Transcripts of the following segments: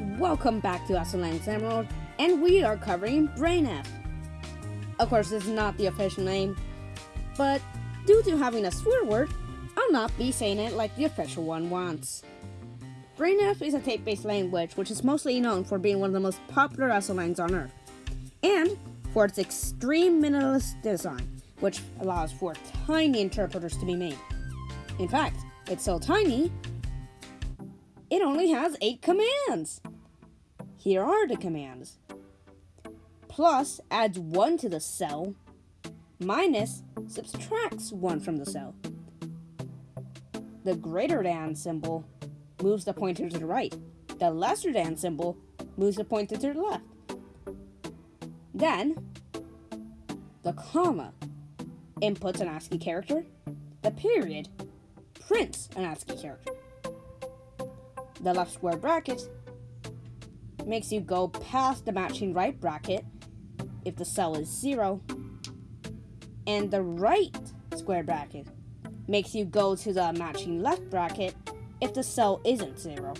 Welcome back to Aslan Emerald, and we are covering BrainF. Of course, this is not the official name, but due to having a swear word, I'll not be saying it like the official one wants. BrainF is a tape-based language which is mostly known for being one of the most popular esolangs on Earth, and for its extreme minimalist design, which allows for tiny interpreters to be made. In fact, it's so tiny, it only has 8 commands. Here are the commands. Plus adds 1 to the cell. Minus subtracts 1 from the cell. The greater than symbol moves the pointer to the right. The lesser than symbol moves the pointer to the left. Then, the comma inputs an ASCII character. The period prints an ASCII character. The left square bracket makes you go past the matching right bracket if the cell is zero. And the right square bracket makes you go to the matching left bracket if the cell isn't zero.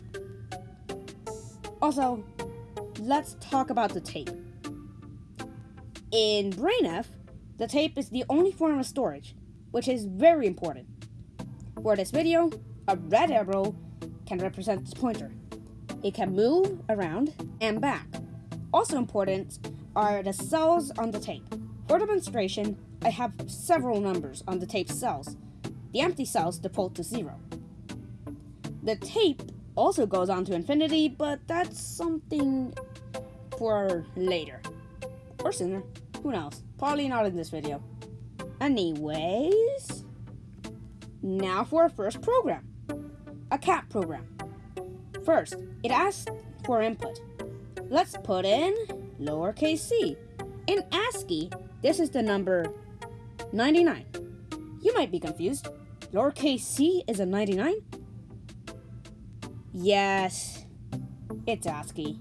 Also, let's talk about the tape. In BrainF, the tape is the only form of storage, which is very important. For this video, a red arrow can represent this pointer. It can move around and back. Also important are the cells on the tape. For demonstration, I have several numbers on the tape cells. The empty cells default to zero. The tape also goes on to infinity, but that's something for later. Or sooner. Who knows? Probably not in this video. Anyways, now for our first program. A cat program. First, it asks for input. Let's put in lowercase c. In ASCII, this is the number 99. You might be confused. Lowercase c is a 99? Yes, it's ASCII.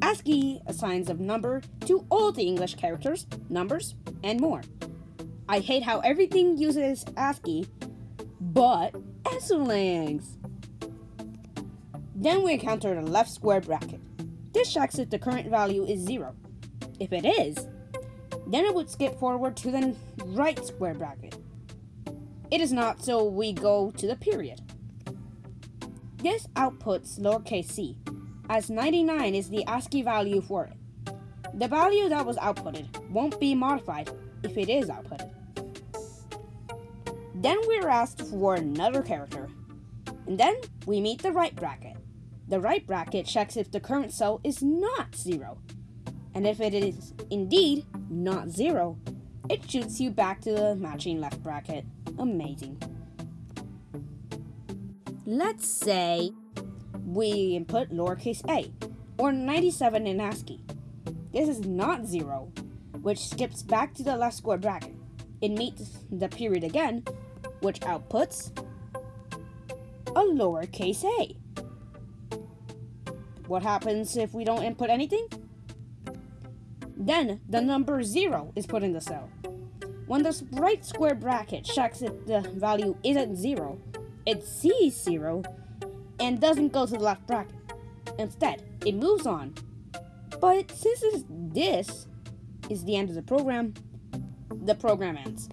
ASCII assigns a number to all the English characters, numbers, and more. I hate how everything uses ASCII, but esolangs. Then we encounter the left square bracket. This checks if the current value is 0. If it is, then it would skip forward to the right square bracket. It is not, so we go to the period. This outputs lowercase c, as 99 is the ASCII value for it. The value that was outputted won't be modified if it is outputted. Then we're asked for another character, and then we meet the right bracket. The right bracket checks if the current cell is not zero. And if it is indeed not zero, it shoots you back to the matching left bracket. Amazing. Let's say we input lowercase a, or 97 in ASCII. This is not zero, which skips back to the left square bracket. It meets the period again, which outputs a lowercase a. What happens if we don't input anything? Then the number 0 is put in the cell. When the right square bracket checks if the value isn't 0, it sees 0 and doesn't go to the left bracket. Instead, it moves on. But since this is the end of the program, the program ends.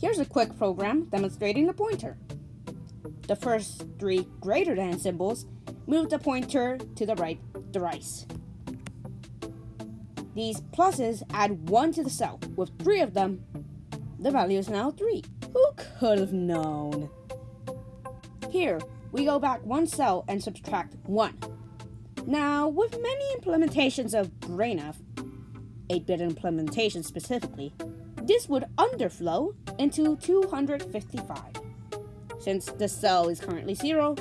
Here's a quick program demonstrating the pointer. The first three greater than symbols move the pointer to the right thrice. These pluses add 1 to the cell. With 3 of them, the value is now 3. Who could have known? Here, we go back one cell and subtract 1. Now, with many implementations of BrainF, 8-bit implementation specifically, this would underflow into 255. Since the cell is currently 0,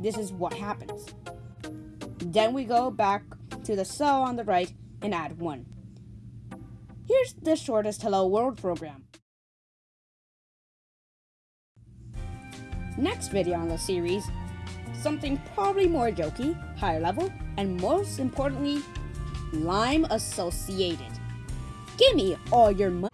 this is what happens. Then we go back to the cell on the right and add 1. Here's the shortest Hello World program. Next video on the series, something probably more jokey, higher level, and most importantly, Lime associated. Give me all your money.